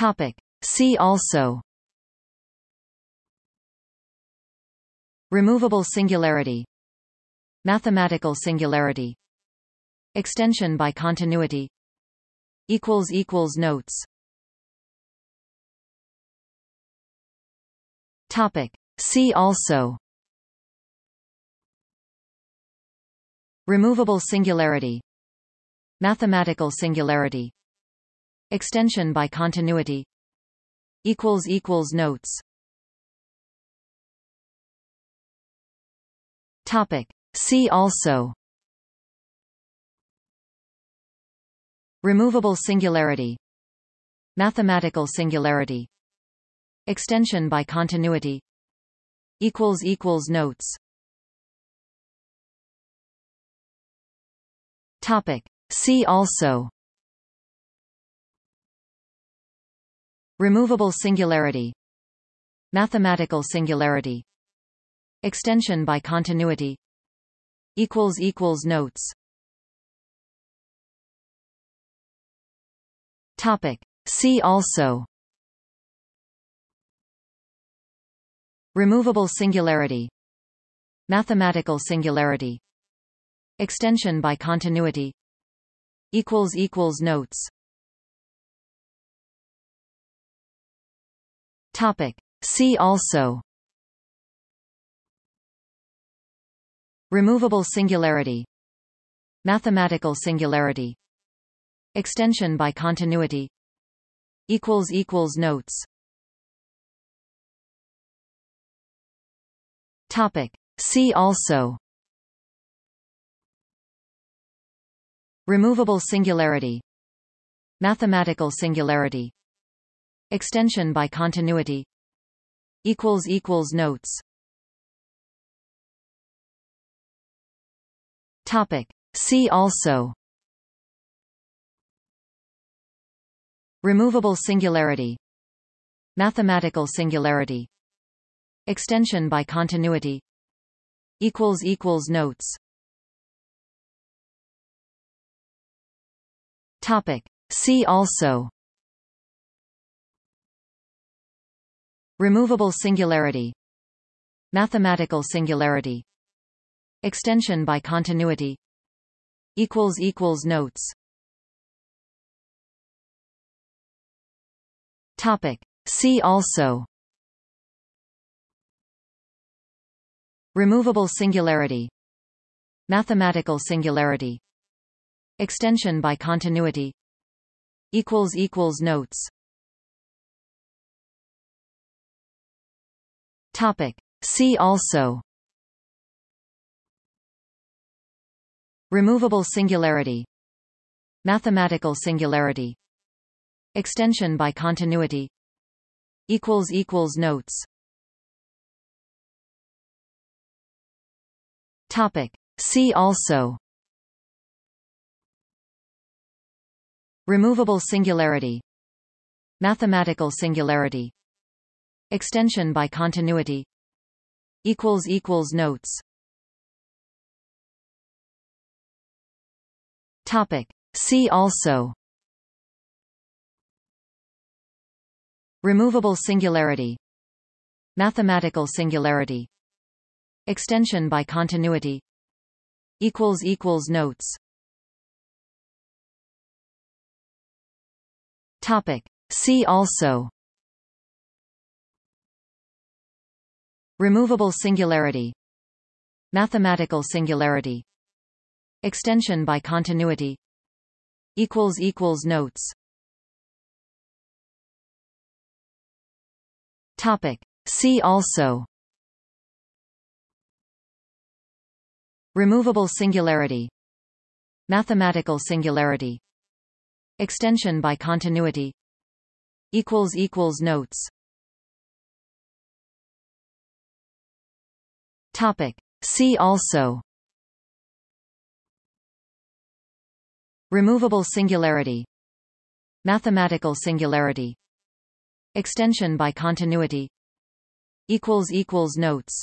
Topic. See also. Removable singularity. Mathematical singularity. Extension by continuity. Notes. Topic. See also. Removable singularity. Mathematical singularity Extension by continuity. Equals equals Notes. Topic. See also. Removable singularity. Mathematical singularity. Extension by continuity. Equals equals Notes. Topic. See also Removable singularity. Mathematical singularity. Extension by continuity. Equals equals Notes. Topic. See also. Removable singularity. Mathematical singularity. Extension by continuity. Equals equals Notes Topic. See also. Removable singularity. Mathematical singularity. Extension by continuity. Notes. Topic. See also. Removable singularity. Mathematical singularity Extension by continuity. Equals equals Notes. Topic. See also. Removable singularity. Mathematical singularity. Extension by continuity. Equals equals Notes. Topic. See also Removable singularity. Mathematical singularity. Extension by continuity. Equals equals Notes. Topic. See also. Removable singularity. Mathematical singularity. Extension by continuity. Equals equals Notes Topic. See also. Removable singularity. Mathematical singularity. Extension by continuity. Notes. Topic. See also. Removable singularity. Mathematical singularity Extension by continuity. Equals equals Notes. Topic. See also. Removable singularity. Mathematical singularity. Extension by continuity. Equals equals Notes. Topic. See also Removable singularity. Mathematical singularity. Extension by continuity. Equals equals Notes. Topic. See also. Removable singularity. Mathematical singularity. Extension by continuity. Equals equals Notes Topic. See also. Removable singularity. Mathematical singularity. Extension by continuity. Notes